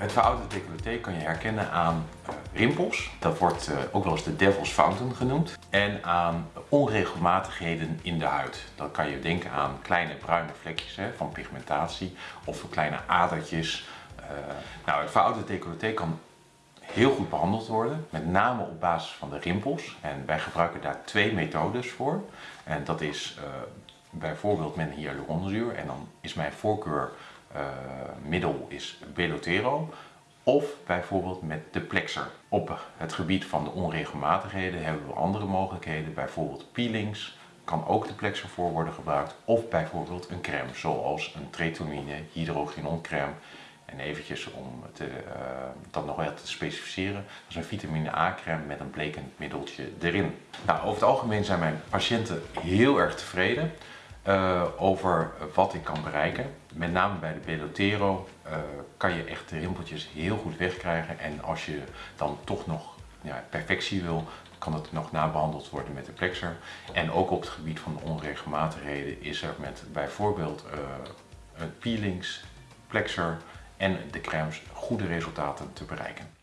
Het verouderde decolleté kan je herkennen aan uh, rimpels, dat wordt uh, ook wel eens de devil's fountain genoemd, en aan onregelmatigheden in de huid. Dan kan je denken aan kleine bruine vlekjes van pigmentatie of kleine adertjes. Uh, nou, het verouderde decolleté kan heel goed behandeld worden, met name op basis van de rimpels. En wij gebruiken daar twee methodes voor. En dat is bijvoorbeeld met hyaluronzuur en dan is mijn voorkeur middel is Belotero of bijvoorbeeld met de plexer. Op het gebied van de onregelmatigheden hebben we andere mogelijkheden, bijvoorbeeld peelings, kan ook de plexer voor worden gebruikt of bijvoorbeeld een crème zoals een tretonine hydrogenon crème en eventjes om te, uh, dat nog wel te specificeren, dat is een vitamine A crème met een blekend middeltje erin. Nou, over het algemeen zijn mijn patiënten heel erg tevreden uh, over wat ik kan bereiken. Met name bij de Belotero uh, kan je echt de rimpeltjes heel goed wegkrijgen. En als je dan toch nog ja, perfectie wil, kan het nog nabehandeld worden met de plexer. En ook op het gebied van de onregelmatigheden is er met bijvoorbeeld uh, peelings, plexer en de crèmes goede resultaten te bereiken.